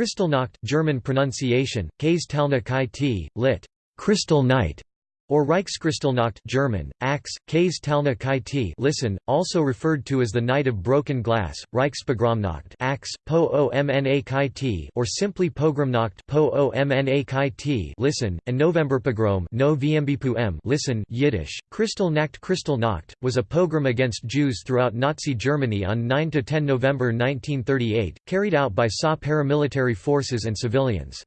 Kristallnacht German pronunciation, Käse lit. Crystal Night, or Reichskristallnacht German, Ax, Käse Talna Kaiti listen, also referred to as the Night of Broken Glass, Reichspogromnacht Ax, Po Omna Kaiti or simply Pogromnacht Po Omna Kaiti listen, and Novemberpogrom no m listen Yiddish, Kristallnacht Kristallnacht, was a pogrom against Jews throughout Nazi Germany on 9–10 November 1938, carried out by SA paramilitary forces and civilians.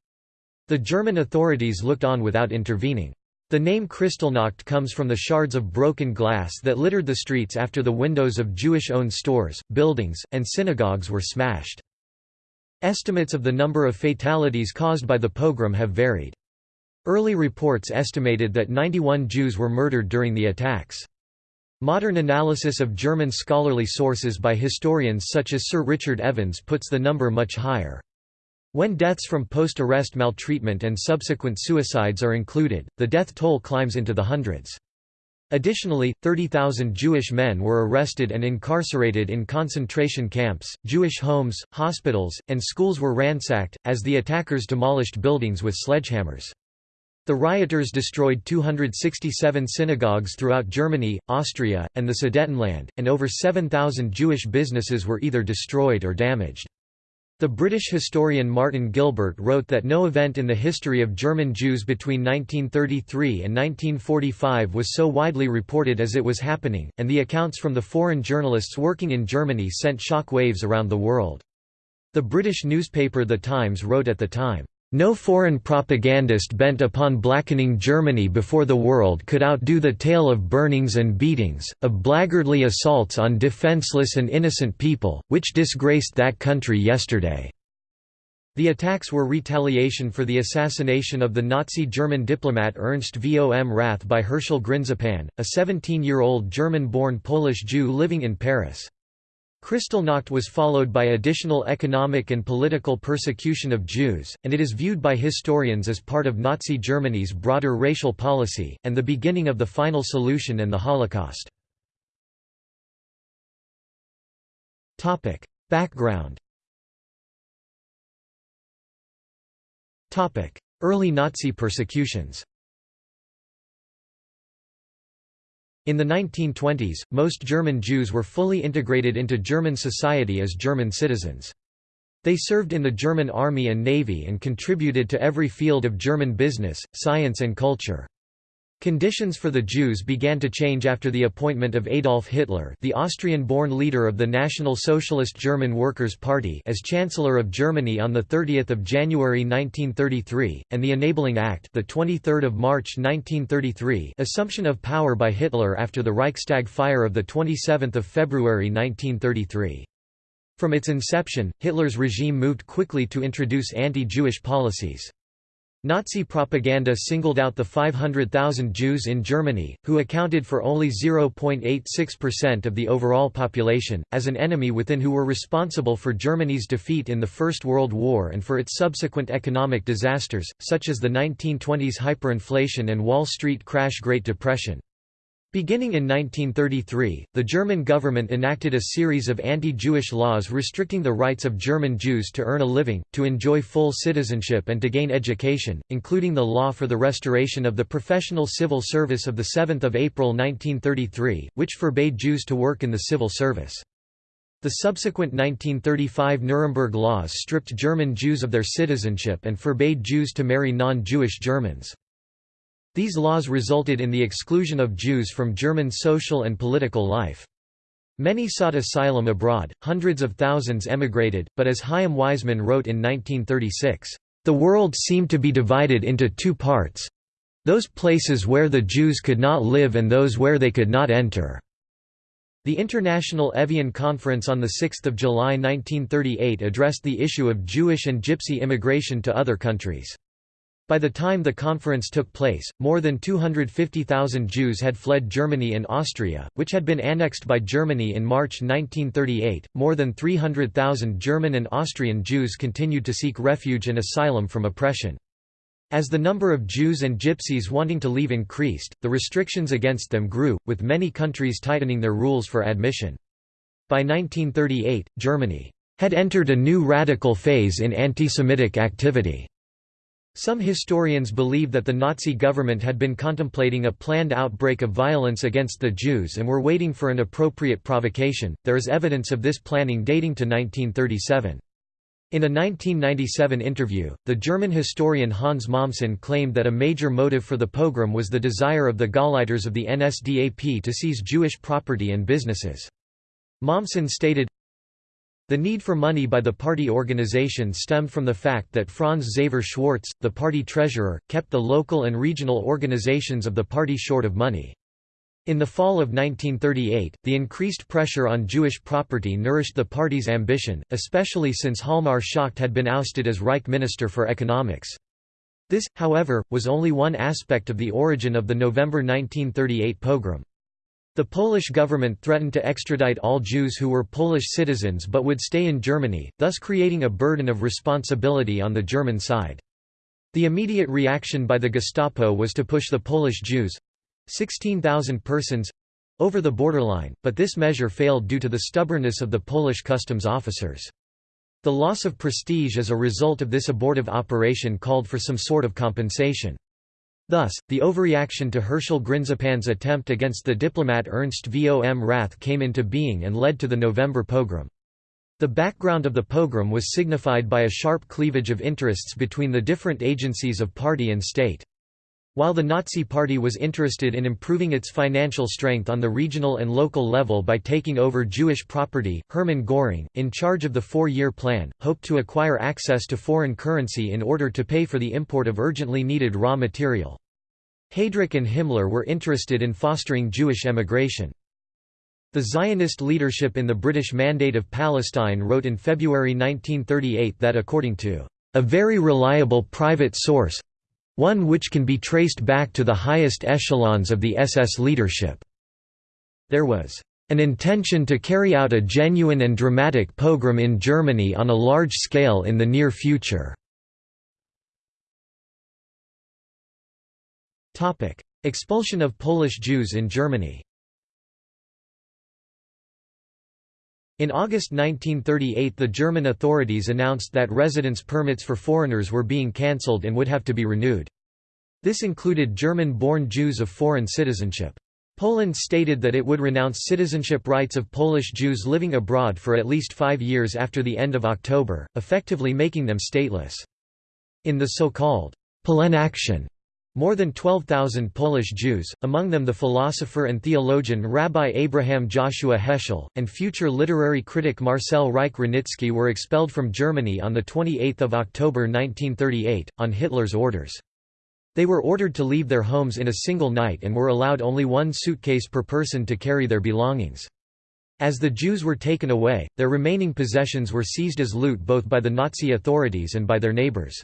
The German authorities looked on without intervening. The name Kristallnacht comes from the shards of broken glass that littered the streets after the windows of Jewish-owned stores, buildings, and synagogues were smashed. Estimates of the number of fatalities caused by the pogrom have varied. Early reports estimated that 91 Jews were murdered during the attacks. Modern analysis of German scholarly sources by historians such as Sir Richard Evans puts the number much higher. When deaths from post-arrest maltreatment and subsequent suicides are included, the death toll climbs into the hundreds. Additionally, 30,000 Jewish men were arrested and incarcerated in concentration camps, Jewish homes, hospitals, and schools were ransacked, as the attackers demolished buildings with sledgehammers. The rioters destroyed 267 synagogues throughout Germany, Austria, and the Sudetenland, and over 7,000 Jewish businesses were either destroyed or damaged. The British historian Martin Gilbert wrote that no event in the history of German Jews between 1933 and 1945 was so widely reported as it was happening, and the accounts from the foreign journalists working in Germany sent shock waves around the world. The British newspaper The Times wrote at the time, no foreign propagandist bent upon blackening Germany before the world could outdo the tale of burnings and beatings, of blackguardly assaults on defenseless and innocent people, which disgraced that country yesterday." The attacks were retaliation for the assassination of the Nazi German diplomat Ernst vom Rath by Herschel Grynszpan, a 17-year-old German-born Polish Jew living in Paris. Kristallnacht was followed by additional economic and political persecution of Jews, and it is viewed by historians as part of Nazi Germany's broader racial policy, and the beginning of the final solution and the Holocaust. Background Early Nazi persecutions In the 1920s, most German Jews were fully integrated into German society as German citizens. They served in the German army and navy and contributed to every field of German business, science and culture. Conditions for the Jews began to change after the appointment of Adolf Hitler the Austrian-born leader of the National Socialist German Workers' Party as Chancellor of Germany on 30 January 1933, and the Enabling Act the 23 March 1933 assumption of power by Hitler after the Reichstag fire of 27 February 1933. From its inception, Hitler's regime moved quickly to introduce anti-Jewish policies. Nazi propaganda singled out the 500,000 Jews in Germany, who accounted for only 0.86% of the overall population, as an enemy within who were responsible for Germany's defeat in the First World War and for its subsequent economic disasters, such as the 1920s hyperinflation and Wall Street crash Great Depression. Beginning in 1933, the German government enacted a series of anti-Jewish laws restricting the rights of German Jews to earn a living, to enjoy full citizenship and to gain education, including the law for the restoration of the professional civil service of 7 April 1933, which forbade Jews to work in the civil service. The subsequent 1935 Nuremberg laws stripped German Jews of their citizenship and forbade Jews to marry non-Jewish Germans. These laws resulted in the exclusion of Jews from German social and political life. Many sought asylum abroad, hundreds of thousands emigrated, but as Chaim Weizmann wrote in 1936, "...the world seemed to be divided into two parts—those places where the Jews could not live and those where they could not enter." The International Evian Conference on 6 July 1938 addressed the issue of Jewish and Gypsy immigration to other countries. By the time the conference took place, more than 250,000 Jews had fled Germany and Austria, which had been annexed by Germany in March 1938. More than 300,000 German and Austrian Jews continued to seek refuge and asylum from oppression. As the number of Jews and Gypsies wanting to leave increased, the restrictions against them grew, with many countries tightening their rules for admission. By 1938, Germany had entered a new radical phase in anti-Semitic activity. Some historians believe that the Nazi government had been contemplating a planned outbreak of violence against the Jews and were waiting for an appropriate provocation. There is evidence of this planning dating to 1937. In a 1997 interview, the German historian Hans Mommsen claimed that a major motive for the pogrom was the desire of the Gauleiters of the NSDAP to seize Jewish property and businesses. Mommsen stated, the need for money by the party organization stemmed from the fact that Franz Xaver Schwarz, the party treasurer, kept the local and regional organizations of the party short of money. In the fall of 1938, the increased pressure on Jewish property nourished the party's ambition, especially since Hjalmar Schacht had been ousted as Reich Minister for Economics. This, however, was only one aspect of the origin of the November 1938 pogrom. The Polish government threatened to extradite all Jews who were Polish citizens but would stay in Germany, thus creating a burden of responsibility on the German side. The immediate reaction by the Gestapo was to push the Polish Jews—16,000 persons—over the borderline, but this measure failed due to the stubbornness of the Polish customs officers. The loss of prestige as a result of this abortive operation called for some sort of compensation. Thus, the overreaction to Herschel Grynszpan's attempt against the diplomat Ernst vom Rath came into being and led to the November pogrom. The background of the pogrom was signified by a sharp cleavage of interests between the different agencies of party and state. While the Nazi Party was interested in improving its financial strength on the regional and local level by taking over Jewish property, Hermann Göring, in charge of the four-year plan, hoped to acquire access to foreign currency in order to pay for the import of urgently needed raw material. Heydrich and Himmler were interested in fostering Jewish emigration. The Zionist leadership in the British Mandate of Palestine wrote in February 1938 that according to a very reliable private source—one which can be traced back to the highest echelons of the SS leadership, there was an intention to carry out a genuine and dramatic pogrom in Germany on a large scale in the near future. Expulsion of Polish Jews in Germany. In August 1938 the German authorities announced that residence permits for foreigners were being cancelled and would have to be renewed. This included German-born Jews of foreign citizenship. Poland stated that it would renounce citizenship rights of Polish Jews living abroad for at least five years after the end of October, effectively making them stateless. In the so-called Polenaktion more than 12,000 Polish Jews, among them the philosopher and theologian Rabbi Abraham Joshua Heschel, and future literary critic Marcel Reich-Ranicki were expelled from Germany on 28 October 1938, on Hitler's orders. They were ordered to leave their homes in a single night and were allowed only one suitcase per person to carry their belongings. As the Jews were taken away, their remaining possessions were seized as loot both by the Nazi authorities and by their neighbors.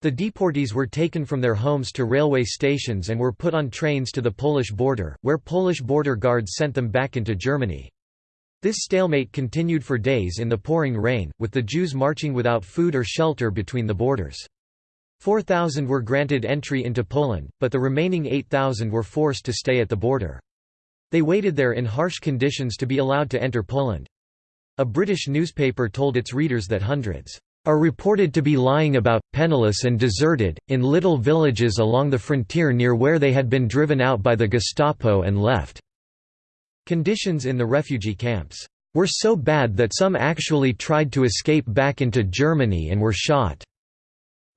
The deportees were taken from their homes to railway stations and were put on trains to the Polish border, where Polish border guards sent them back into Germany. This stalemate continued for days in the pouring rain, with the Jews marching without food or shelter between the borders. 4,000 were granted entry into Poland, but the remaining 8,000 were forced to stay at the border. They waited there in harsh conditions to be allowed to enter Poland. A British newspaper told its readers that hundreds are reported to be lying about, penniless and deserted, in little villages along the frontier near where they had been driven out by the Gestapo and left. Conditions in the refugee camps were so bad that some actually tried to escape back into Germany and were shot."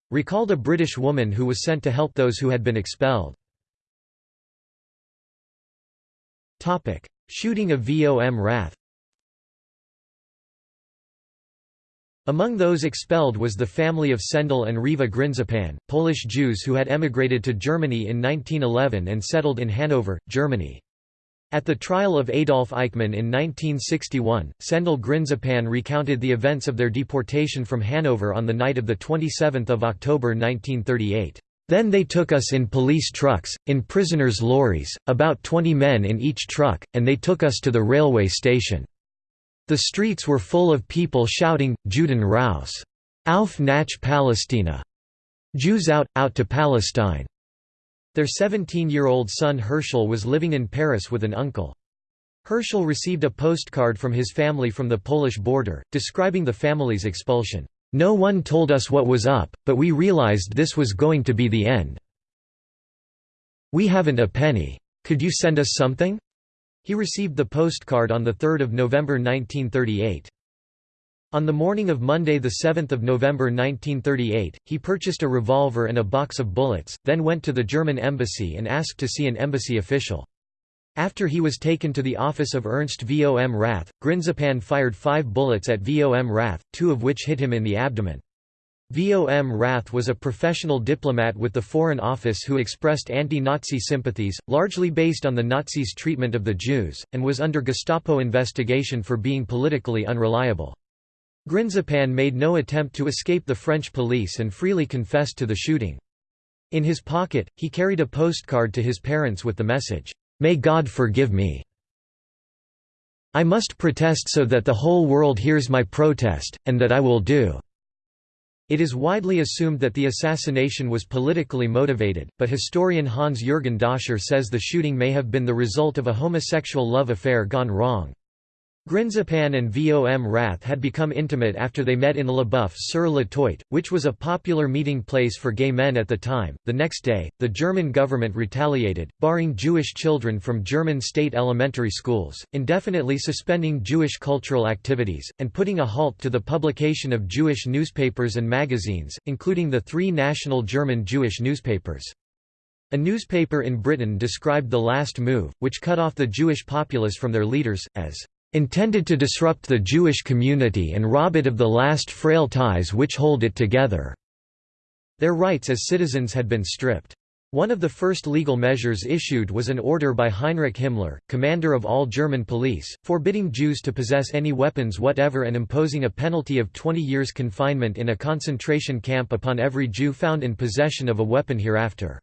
Recalled a British woman who was sent to help those who had been expelled. Shooting of Vom Rath Among those expelled was the family of Sendel and Riva Grynszpan, Polish Jews who had emigrated to Germany in 1911 and settled in Hanover, Germany. At the trial of Adolf Eichmann in 1961, Sendel Grynszpan recounted the events of their deportation from Hanover on the night of 27 October 1938. Then they took us in police trucks, in prisoners' lorries, about 20 men in each truck, and they took us to the railway station. The streets were full of people shouting, Juden raus! Auf nach Palästina! Jews out, out to Palestine! Their 17-year-old son Herschel was living in Paris with an uncle. Herschel received a postcard from his family from the Polish border, describing the family's expulsion. No one told us what was up, but we realized this was going to be the end. We haven't a penny. Could you send us something? He received the postcard on 3 November 1938. On the morning of Monday 7 November 1938, he purchased a revolver and a box of bullets, then went to the German embassy and asked to see an embassy official. After he was taken to the office of Ernst Vom Rath, Grynszpan fired five bullets at Vom Rath, two of which hit him in the abdomen. Vom Rath was a professional diplomat with the Foreign Office who expressed anti-Nazi sympathies, largely based on the Nazis' treatment of the Jews, and was under Gestapo investigation for being politically unreliable. Grynszpan made no attempt to escape the French police and freely confessed to the shooting. In his pocket, he carried a postcard to his parents with the message, "'May God forgive me. I must protest so that the whole world hears my protest, and that I will do." It is widely assumed that the assassination was politically motivated, but historian Hans-Jürgen Döscher says the shooting may have been the result of a homosexual love affair gone wrong. Grynszpan and Vom Rath had become intimate after they met in Le Boeuf sur la Toit, which was a popular meeting place for gay men at the time. The next day, the German government retaliated, barring Jewish children from German state elementary schools, indefinitely suspending Jewish cultural activities, and putting a halt to the publication of Jewish newspapers and magazines, including the three national German Jewish newspapers. A newspaper in Britain described the last move, which cut off the Jewish populace from their leaders, as intended to disrupt the Jewish community and rob it of the last frail ties which hold it together." Their rights as citizens had been stripped. One of the first legal measures issued was an order by Heinrich Himmler, commander of all German police, forbidding Jews to possess any weapons whatever and imposing a penalty of 20 years confinement in a concentration camp upon every Jew found in possession of a weapon hereafter.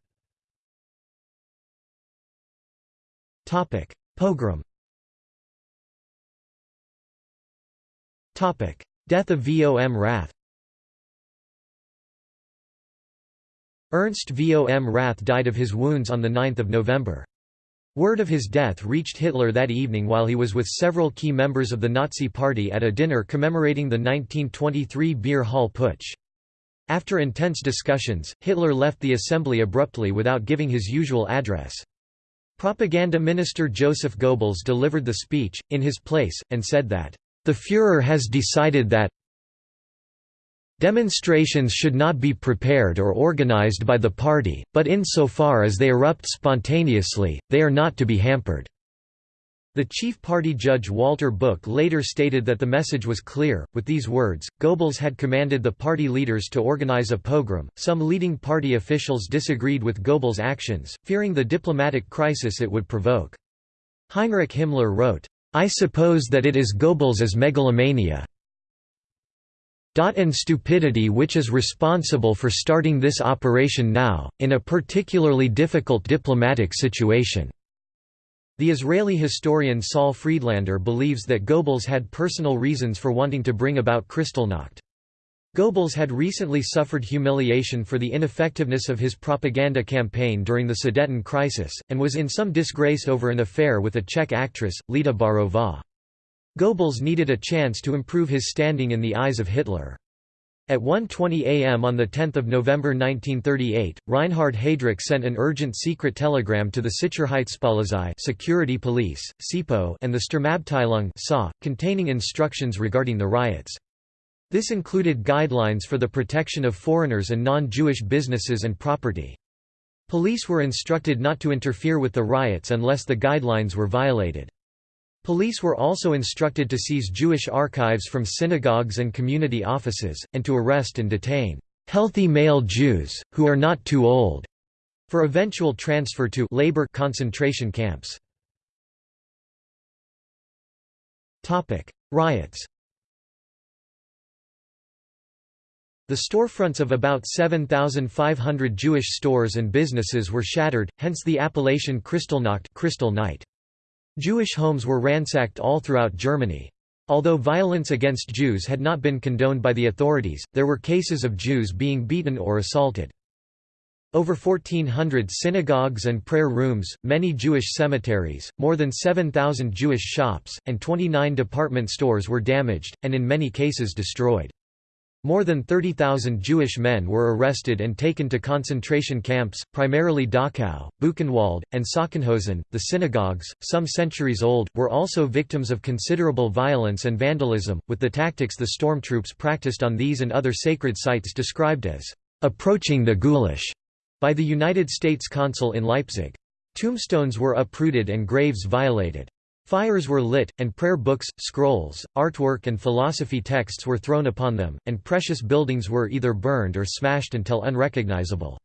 Pogrom Death of Vom Rath Ernst Vom Rath died of his wounds on 9 November. Word of his death reached Hitler that evening while he was with several key members of the Nazi Party at a dinner commemorating the 1923 Beer Hall Putsch. After intense discussions, Hitler left the assembly abruptly without giving his usual address. Propaganda Minister Joseph Goebbels delivered the speech, in his place, and said that the Führer has decided that Demonstrations should not be prepared or organized by the party, but insofar as they erupt spontaneously, they are not to be hampered." The chief party judge Walter Buch later stated that the message was clear. With these words, Goebbels had commanded the party leaders to organize a pogrom. Some leading party officials disagreed with Goebbels' actions, fearing the diplomatic crisis it would provoke. Heinrich Himmler wrote, I suppose that it is Goebbels's megalomania and stupidity which is responsible for starting this operation now, in a particularly difficult diplomatic situation." The Israeli historian Saul Friedlander believes that Goebbels had personal reasons for wanting to bring about Kristallnacht. Goebbels had recently suffered humiliation for the ineffectiveness of his propaganda campaign during the Sudeten crisis, and was in some disgrace over an affair with a Czech actress, Lida Barová. Goebbels needed a chance to improve his standing in the eyes of Hitler. At 1.20 am on 10 November 1938, Reinhard Heydrich sent an urgent secret telegram to the Sicherheitspolizei security police, SIPO and the Sturmabteilung SA, containing instructions regarding the riots. This included guidelines for the protection of foreigners and non-Jewish businesses and property. Police were instructed not to interfere with the riots unless the guidelines were violated. Police were also instructed to seize Jewish archives from synagogues and community offices, and to arrest and detain healthy male Jews, who are not too old, for eventual transfer to labor concentration camps. Riots The storefronts of about 7,500 Jewish stores and businesses were shattered, hence the appellation Kristallnacht Crystal night. Jewish homes were ransacked all throughout Germany. Although violence against Jews had not been condoned by the authorities, there were cases of Jews being beaten or assaulted. Over 1,400 synagogues and prayer rooms, many Jewish cemeteries, more than 7,000 Jewish shops, and 29 department stores were damaged, and in many cases destroyed. More than 30,000 Jewish men were arrested and taken to concentration camps, primarily Dachau, Buchenwald, and Sachsenhausen. The synagogues, some centuries old, were also victims of considerable violence and vandalism, with the tactics the stormtroops practiced on these and other sacred sites described as approaching the ghoulish by the United States consul in Leipzig. Tombstones were uprooted and graves violated. Fires were lit, and prayer books, scrolls, artwork and philosophy texts were thrown upon them, and precious buildings were either burned or smashed until unrecognizable.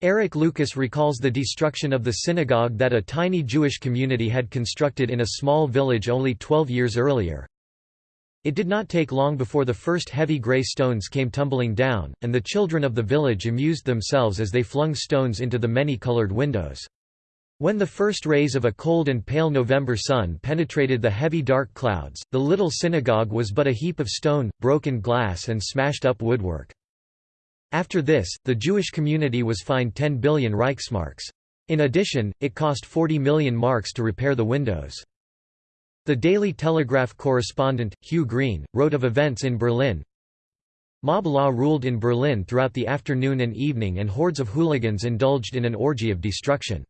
Eric Lucas recalls the destruction of the synagogue that a tiny Jewish community had constructed in a small village only 12 years earlier. It did not take long before the first heavy grey stones came tumbling down, and the children of the village amused themselves as they flung stones into the many-coloured windows. When the first rays of a cold and pale November sun penetrated the heavy dark clouds, the little synagogue was but a heap of stone, broken glass and smashed-up woodwork. After this, the Jewish community was fined 10 billion Reichsmarks. In addition, it cost 40 million marks to repair the windows. The Daily Telegraph correspondent, Hugh Greene, wrote of events in Berlin. Mob law ruled in Berlin throughout the afternoon and evening and hordes of hooligans indulged in an orgy of destruction.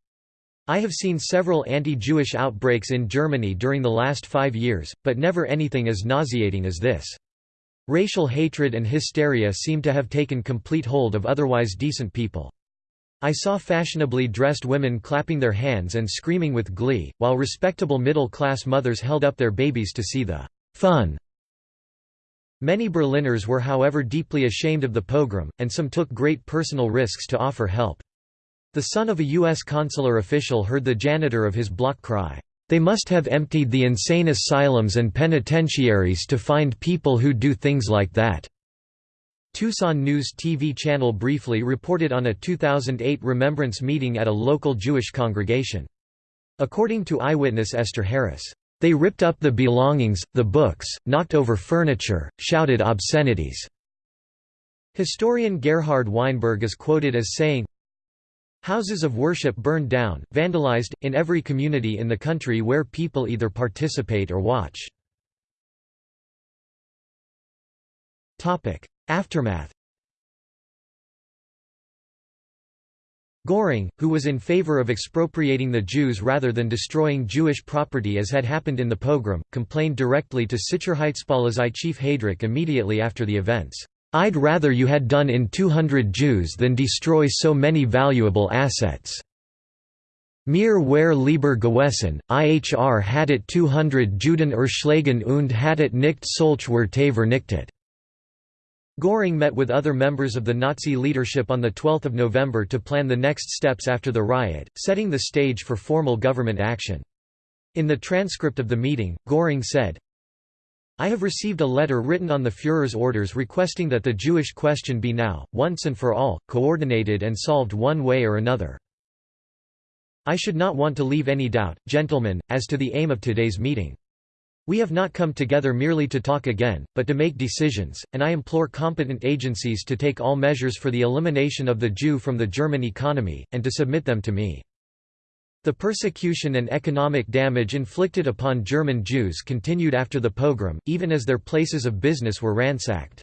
I have seen several anti-Jewish outbreaks in Germany during the last five years, but never anything as nauseating as this. Racial hatred and hysteria seem to have taken complete hold of otherwise decent people. I saw fashionably dressed women clapping their hands and screaming with glee, while respectable middle-class mothers held up their babies to see the fun. Many Berliners were however deeply ashamed of the pogrom, and some took great personal risks to offer help. The son of a U.S. consular official heard the janitor of his block cry, "'They must have emptied the insane asylums and penitentiaries to find people who do things like that.'" Tucson News TV channel briefly reported on a 2008 remembrance meeting at a local Jewish congregation. According to eyewitness Esther Harris, "...they ripped up the belongings, the books, knocked over furniture, shouted obscenities." Historian Gerhard Weinberg is quoted as saying, Houses of worship burned down, vandalized, in every community in the country where people either participate or watch. Aftermath Göring, who was in favor of expropriating the Jews rather than destroying Jewish property as had happened in the pogrom, complained directly to Sicherheitspolizei chief Heydrich immediately after the events. I'd rather you had done in 200 Jews than destroy so many valuable assets. Mir wer lieber gewesen, IHR hattet 200 Juden erschlagen und hattet nicht solch Werte vernichtet. Göring met with other members of the Nazi leadership on 12 November to plan the next steps after the riot, setting the stage for formal government action. In the transcript of the meeting, Göring said, I have received a letter written on the Führer's orders requesting that the Jewish question be now, once and for all, coordinated and solved one way or another. I should not want to leave any doubt, gentlemen, as to the aim of today's meeting. We have not come together merely to talk again, but to make decisions, and I implore competent agencies to take all measures for the elimination of the Jew from the German economy, and to submit them to me. The persecution and economic damage inflicted upon German Jews continued after the pogrom, even as their places of business were ransacked.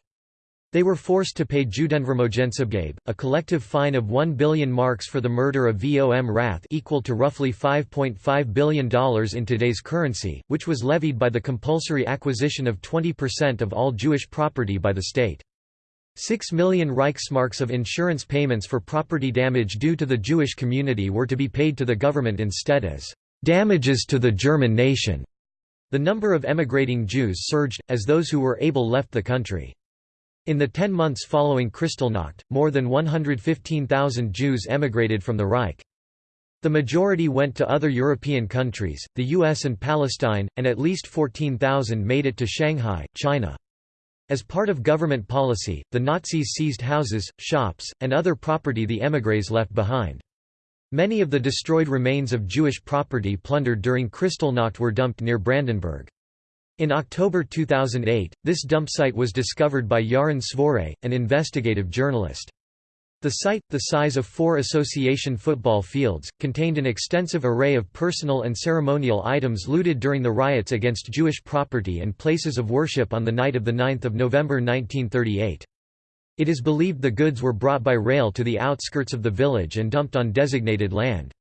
They were forced to pay Judenvermögensabgabe, a collective fine of 1 billion marks for the murder of Vom Rath equal to roughly $5.5 billion in today's currency, which was levied by the compulsory acquisition of 20% of all Jewish property by the state. Six million Reichsmarks of insurance payments for property damage due to the Jewish community were to be paid to the government instead as damages to the German nation. The number of emigrating Jews surged, as those who were able left the country. In the ten months following Kristallnacht, more than 115,000 Jews emigrated from the Reich. The majority went to other European countries, the US and Palestine, and at least 14,000 made it to Shanghai, China. As part of government policy, the Nazis seized houses, shops, and other property the émigrés left behind. Many of the destroyed remains of Jewish property plundered during Kristallnacht were dumped near Brandenburg. In October 2008, this dump site was discovered by Yaron Svoray, an investigative journalist. The site, the size of four association football fields, contained an extensive array of personal and ceremonial items looted during the riots against Jewish property and places of worship on the night of 9 November 1938. It is believed the goods were brought by rail to the outskirts of the village and dumped on designated land.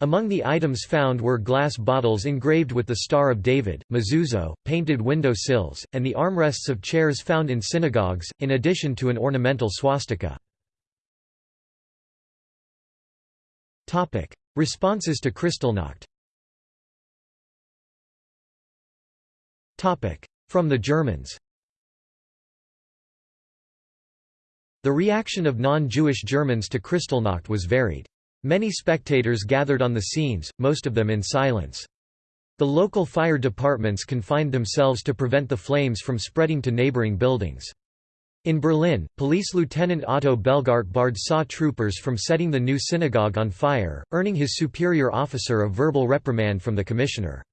Among the items found were glass bottles engraved with the Star of David, mezuzah, painted window sills, and the armrests of chairs found in synagogues, in addition to an ornamental swastika. Responses to Kristallnacht From the Germans The reaction of non-Jewish Germans to Kristallnacht was varied. Many spectators gathered on the scenes, most of them in silence. The local fire departments confined themselves to prevent the flames from spreading to neighboring buildings. In Berlin, Police Lieutenant Otto Bellgardt barred SAW troopers from setting the new synagogue on fire, earning his superior officer a verbal reprimand from the commissioner.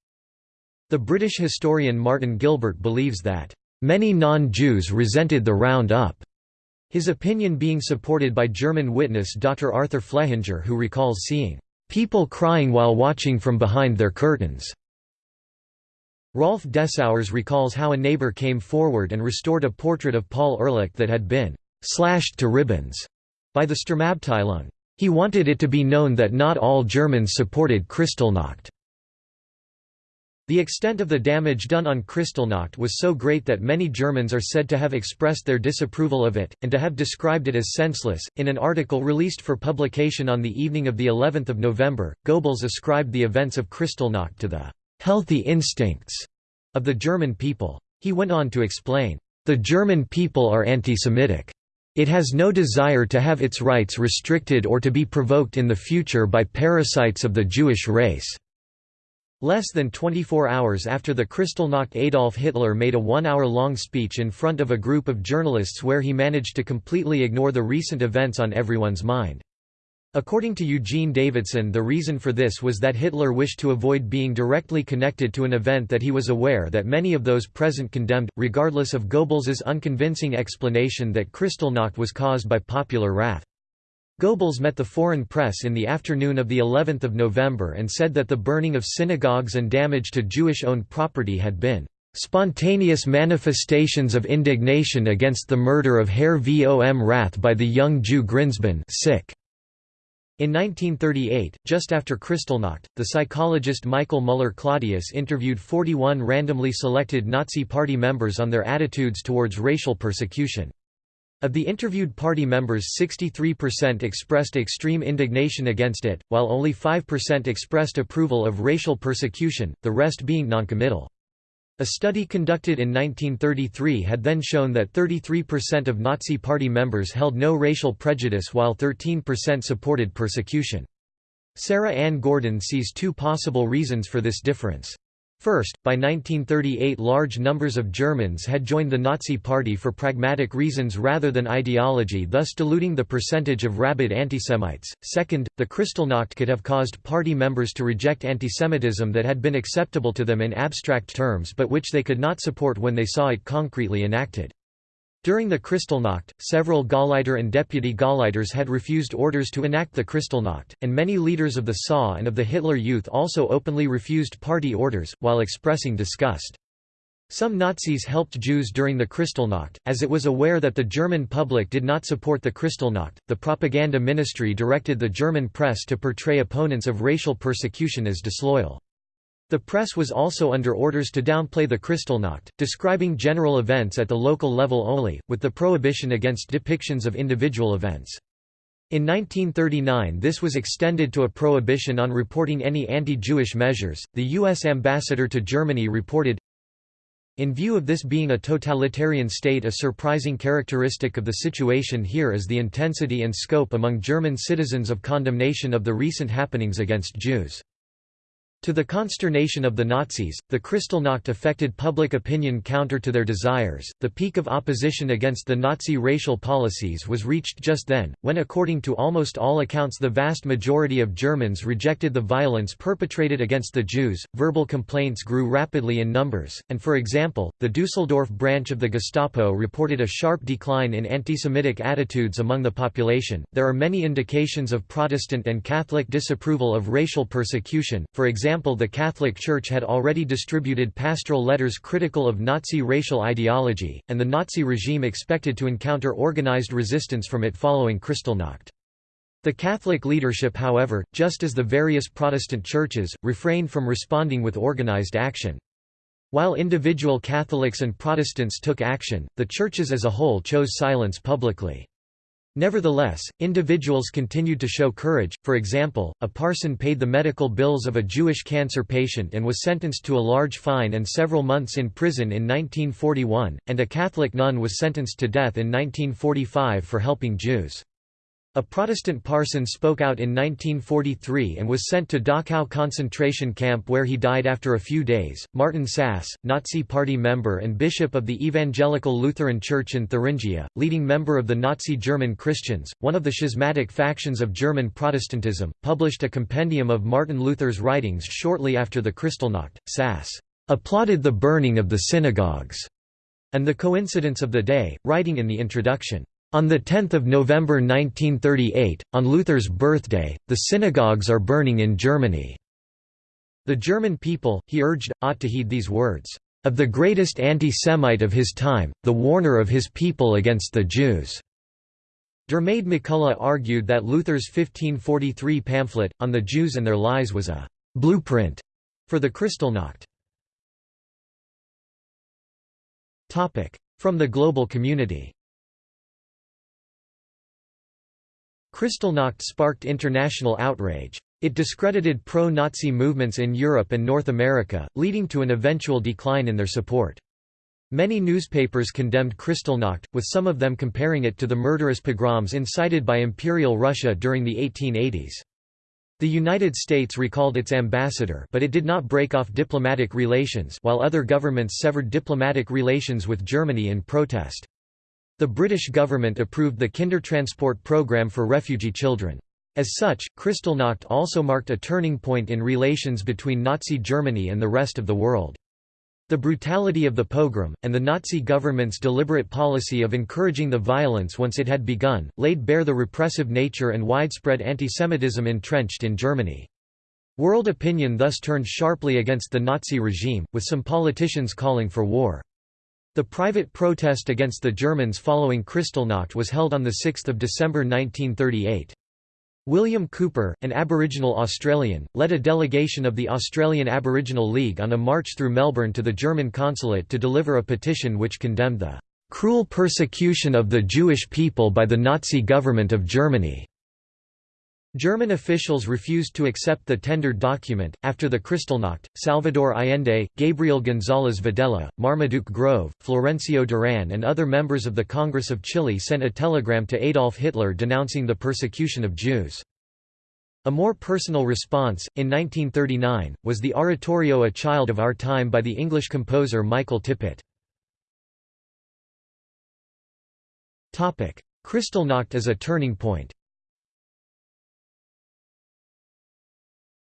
The British historian Martin Gilbert believes that, "...many non-Jews resented the round-up", his opinion being supported by German witness Dr. Arthur Flehinger who recalls seeing, "...people crying while watching from behind their curtains." Rolf Dessauers recalls how a neighbor came forward and restored a portrait of Paul Ehrlich that had been «slashed to ribbons» by the Sturmabteilung. He wanted it to be known that not all Germans supported Kristallnacht. The extent of the damage done on Kristallnacht was so great that many Germans are said to have expressed their disapproval of it, and to have described it as senseless. In an article released for publication on the evening of the 11th of November, Goebbels ascribed the events of Kristallnacht to the healthy instincts of the German people. He went on to explain, "...the German people are anti-Semitic. It has no desire to have its rights restricted or to be provoked in the future by parasites of the Jewish race." Less than 24 hours after the Kristallnacht Adolf Hitler made a one-hour-long speech in front of a group of journalists where he managed to completely ignore the recent events on everyone's mind. According to Eugene Davidson the reason for this was that Hitler wished to avoid being directly connected to an event that he was aware that many of those present condemned, regardless of Goebbels's unconvincing explanation that Kristallnacht was caused by popular wrath. Goebbels met the foreign press in the afternoon of the 11th of November and said that the burning of synagogues and damage to Jewish-owned property had been spontaneous manifestations of indignation against the murder of Herr Vom Rath by the young Jew Grynszpan sick. In 1938, just after Kristallnacht, the psychologist Michael Müller-Claudius interviewed 41 randomly selected Nazi Party members on their attitudes towards racial persecution. Of the interviewed party members 63% expressed extreme indignation against it, while only 5% expressed approval of racial persecution, the rest being noncommittal. A study conducted in 1933 had then shown that 33% of Nazi Party members held no racial prejudice while 13% supported persecution. Sarah Ann Gordon sees two possible reasons for this difference. First, by 1938 large numbers of Germans had joined the Nazi Party for pragmatic reasons rather than ideology thus diluting the percentage of rabid antisemites. Second, the Kristallnacht could have caused party members to reject antisemitism that had been acceptable to them in abstract terms but which they could not support when they saw it concretely enacted. During the Kristallnacht, several Gauleiter and deputy Gauleiters had refused orders to enact the Kristallnacht, and many leaders of the SA and of the Hitler Youth also openly refused party orders, while expressing disgust. Some Nazis helped Jews during the Kristallnacht, as it was aware that the German public did not support the Kristallnacht. The propaganda ministry directed the German press to portray opponents of racial persecution as disloyal. The press was also under orders to downplay the Kristallnacht, describing general events at the local level only, with the prohibition against depictions of individual events. In 1939 this was extended to a prohibition on reporting any anti-Jewish measures. The US ambassador to Germany reported in view of this being a totalitarian state a surprising characteristic of the situation here is the intensity and scope among German citizens of condemnation of the recent happenings against Jews. To the consternation of the Nazis, the Kristallnacht affected public opinion counter to their desires. The peak of opposition against the Nazi racial policies was reached just then, when according to almost all accounts the vast majority of Germans rejected the violence perpetrated against the Jews. Verbal complaints grew rapidly in numbers, and for example, the Düsseldorf branch of the Gestapo reported a sharp decline in anti-Semitic attitudes among the population. There are many indications of Protestant and Catholic disapproval of racial persecution. For example, example the Catholic Church had already distributed pastoral letters critical of Nazi racial ideology, and the Nazi regime expected to encounter organized resistance from it following Kristallnacht. The Catholic leadership however, just as the various Protestant churches, refrained from responding with organized action. While individual Catholics and Protestants took action, the churches as a whole chose silence publicly. Nevertheless, individuals continued to show courage, for example, a parson paid the medical bills of a Jewish cancer patient and was sentenced to a large fine and several months in prison in 1941, and a Catholic nun was sentenced to death in 1945 for helping Jews. A Protestant parson spoke out in 1943 and was sent to Dachau concentration camp where he died after a few days. Martin Sasse, Nazi Party member and bishop of the Evangelical Lutheran Church in Thuringia, leading member of the Nazi German Christians, one of the schismatic factions of German Protestantism, published a compendium of Martin Luther's writings shortly after the Kristallnacht. Sasse applauded the burning of the synagogues and the coincidence of the day, writing in the introduction. On 10 November 1938, on Luther's birthday, the synagogues are burning in Germany. The German people, he urged, ought to heed these words, "...of the greatest anti-Semite of his time, the warner of his people against the Jews." Diarmaid MacCulloch argued that Luther's 1543 pamphlet, On the Jews and Their Lies was a «blueprint» for the Kristallnacht. From the global community Kristallnacht sparked international outrage. It discredited pro-Nazi movements in Europe and North America, leading to an eventual decline in their support. Many newspapers condemned Kristallnacht, with some of them comparing it to the murderous pogroms incited by Imperial Russia during the 1880s. The United States recalled its ambassador but it did not break off diplomatic relations while other governments severed diplomatic relations with Germany in protest. The British government approved the Kindertransport programme for refugee children. As such, Kristallnacht also marked a turning point in relations between Nazi Germany and the rest of the world. The brutality of the pogrom, and the Nazi government's deliberate policy of encouraging the violence once it had begun, laid bare the repressive nature and widespread antisemitism entrenched in Germany. World opinion thus turned sharply against the Nazi regime, with some politicians calling for war. The private protest against the Germans following Kristallnacht was held on 6 December 1938. William Cooper, an Aboriginal Australian, led a delegation of the Australian Aboriginal League on a march through Melbourne to the German consulate to deliver a petition which condemned the "...cruel persecution of the Jewish people by the Nazi government of Germany." German officials refused to accept the tendered document. After the Kristallnacht, Salvador Allende, Gabriel González Videla, Marmaduke Grove, Florencio Duran, and other members of the Congress of Chile sent a telegram to Adolf Hitler denouncing the persecution of Jews. A more personal response, in 1939, was the oratorio A Child of Our Time by the English composer Michael Tippett. Kristallnacht as a turning point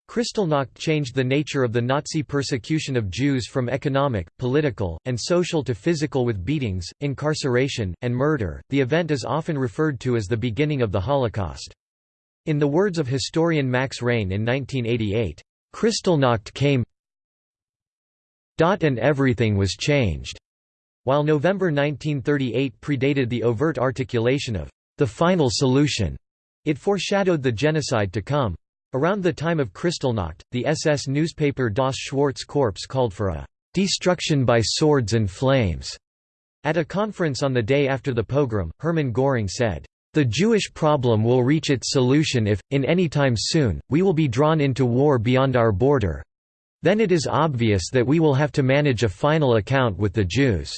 Kristallnacht changed the nature of the Nazi persecution of Jews from economic, political, and social to physical with beatings, incarceration, and murder. The event is often referred to as the beginning of the Holocaust. In the words of historian Max Rein in 1988, Kristallnacht came and everything was changed. While November 1938 predated the overt articulation of the final solution, it foreshadowed the genocide to come. Around the time of Kristallnacht, the SS newspaper Das Schwarze Korps called for a «destruction by swords and flames». At a conference on the day after the pogrom, Hermann Göring said, "...the Jewish problem will reach its solution if, in any time soon, we will be drawn into war beyond our border. Then it is obvious that we will have to manage a final account with the Jews."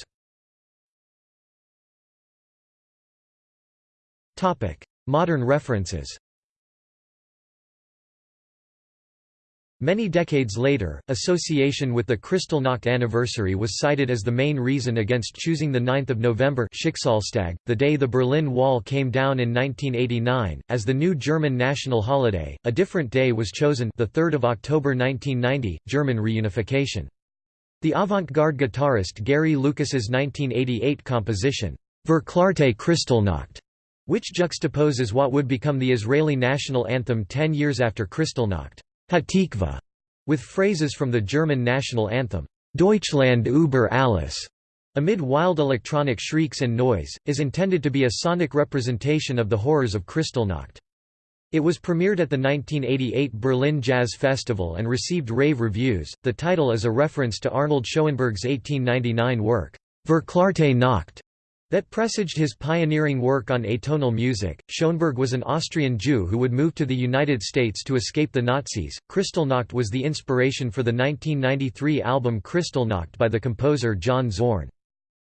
Modern references Many decades later, association with the Kristallnacht anniversary was cited as the main reason against choosing the 9 November Schicksalstag, the day the Berlin Wall came down in 1989, as the new German national holiday. A different day was chosen the 3rd of October 1990, German reunification. The avant-garde guitarist Gary Lucas's 1988 composition, Verklärte Kristallnacht, which juxtaposes what would become the Israeli national anthem ten years after Kristallnacht. Hatikvah, with phrases from the German national anthem, Deutschland über alles, amid wild electronic shrieks and noise, is intended to be a sonic representation of the horrors of Kristallnacht. It was premiered at the 1988 Berlin Jazz Festival and received rave reviews. The title is a reference to Arnold Schoenberg's 1899 work, Verklärte Nacht, that presaged his pioneering work on atonal music. Schoenberg was an Austrian Jew who would move to the United States to escape the Nazis. Kristallnacht was the inspiration for the 1993 album Kristallnacht by the composer John Zorn.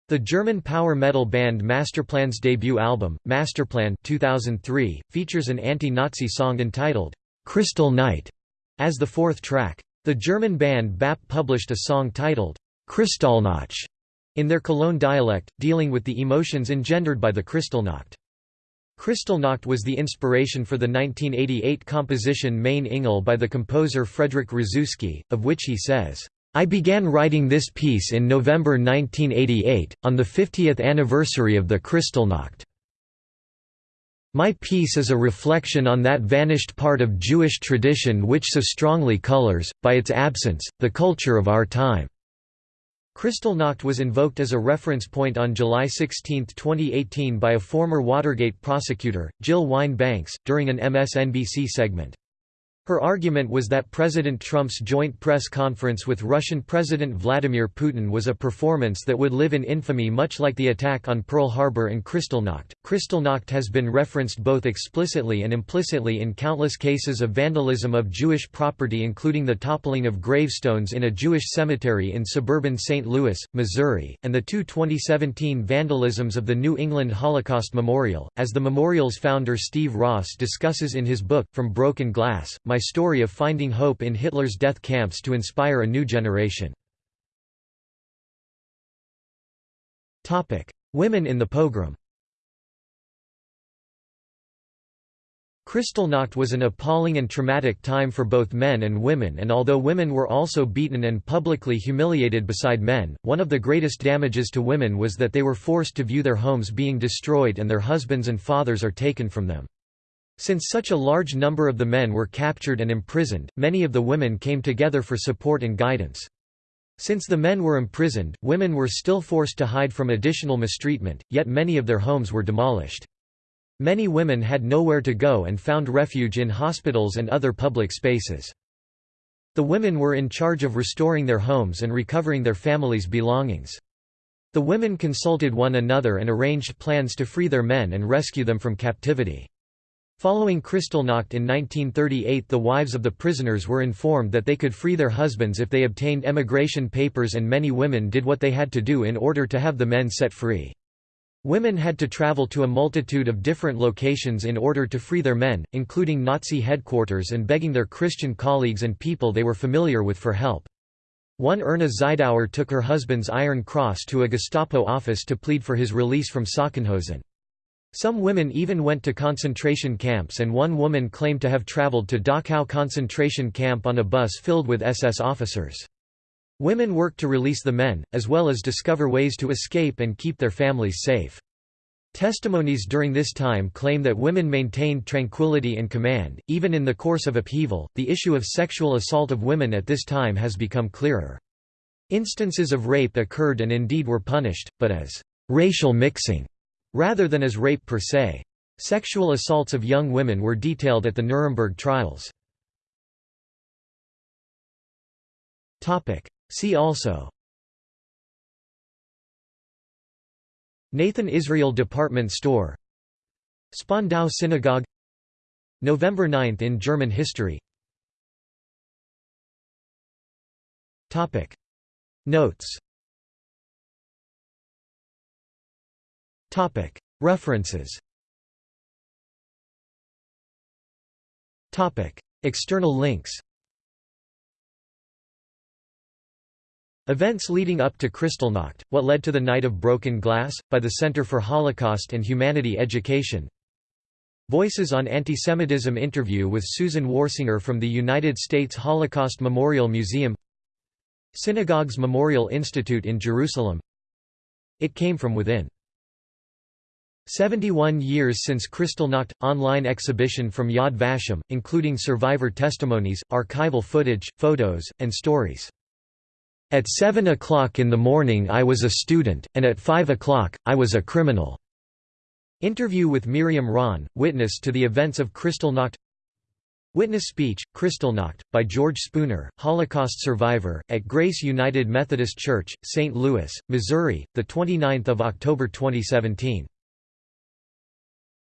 The German power metal band Masterplan's debut album, Masterplan 2003, features an anti-Nazi song entitled, "'Crystal Night' as the fourth track. The German band BAP published a song titled, "'Kristallnacht' in their Cologne dialect, dealing with the emotions engendered by the Kristallnacht. Kristallnacht was the inspiration for the 1988 composition Mein Engel by the composer Frederick Rzewski, of which he says, I began writing this piece in November 1988, on the 50th anniversary of the Kristallnacht. My piece is a reflection on that vanished part of Jewish tradition which so strongly colors, by its absence, the culture of our time. Kristallnacht was invoked as a reference point on July 16, 2018 by a former Watergate prosecutor, Jill Wine Banks, during an MSNBC segment. Her argument was that President Trump's joint press conference with Russian President Vladimir Putin was a performance that would live in infamy much like the attack on Pearl Harbor and Kristallnacht. Kristallnacht has been referenced both explicitly and implicitly in countless cases of vandalism of Jewish property including the toppling of gravestones in a Jewish cemetery in suburban St. Louis, Missouri, and the two 2017 vandalisms of the New England Holocaust Memorial. As the memorial's founder Steve Ross discusses in his book, From Broken Glass, My my story of finding hope in Hitler's death camps to inspire a new generation. Women in the pogrom Kristallnacht was an appalling and traumatic time for both men and women and although women were also beaten and publicly humiliated beside men, one of the greatest damages to women was that they were forced to view their homes being destroyed and their husbands and fathers are taken from them. Since such a large number of the men were captured and imprisoned, many of the women came together for support and guidance. Since the men were imprisoned, women were still forced to hide from additional mistreatment, yet many of their homes were demolished. Many women had nowhere to go and found refuge in hospitals and other public spaces. The women were in charge of restoring their homes and recovering their families' belongings. The women consulted one another and arranged plans to free their men and rescue them from captivity. Following Kristallnacht in 1938 the wives of the prisoners were informed that they could free their husbands if they obtained emigration papers and many women did what they had to do in order to have the men set free. Women had to travel to a multitude of different locations in order to free their men, including Nazi headquarters and begging their Christian colleagues and people they were familiar with for help. One Erna Zeidauer took her husband's Iron Cross to a Gestapo office to plead for his release from Sachsenhausen. Some women even went to concentration camps and one woman claimed to have traveled to Dachau concentration camp on a bus filled with SS officers. Women worked to release the men, as well as discover ways to escape and keep their families safe. Testimonies during this time claim that women maintained tranquility and command, even in the course of upheaval. The issue of sexual assault of women at this time has become clearer. Instances of rape occurred and indeed were punished, but as racial mixing rather than as rape per se. Sexual assaults of young women were detailed at the Nuremberg trials. See also. Nathan Israel Department Store. Spandau Synagogue. November 9 in German history. Notes References. External links. Events leading up to Kristallnacht, What Led to the Night of Broken Glass, by the Center for Holocaust and Humanity Education. Voices on Antisemitism interview with Susan Warsinger from the United States Holocaust Memorial Museum. Synagogues Memorial Institute in Jerusalem. It Came From Within 71 years since Kristallnacht – online exhibition from Yad Vashem, including survivor testimonies, archival footage, photos, and stories. At 7 o'clock in the morning I was a student, and at 5 o'clock, I was a criminal. Interview with Miriam Ron, witness to the events of Kristallnacht Witness speech, Kristallnacht, by George Spooner, Holocaust survivor, at Grace United Methodist Church, St. Louis, Missouri, 29 October 2017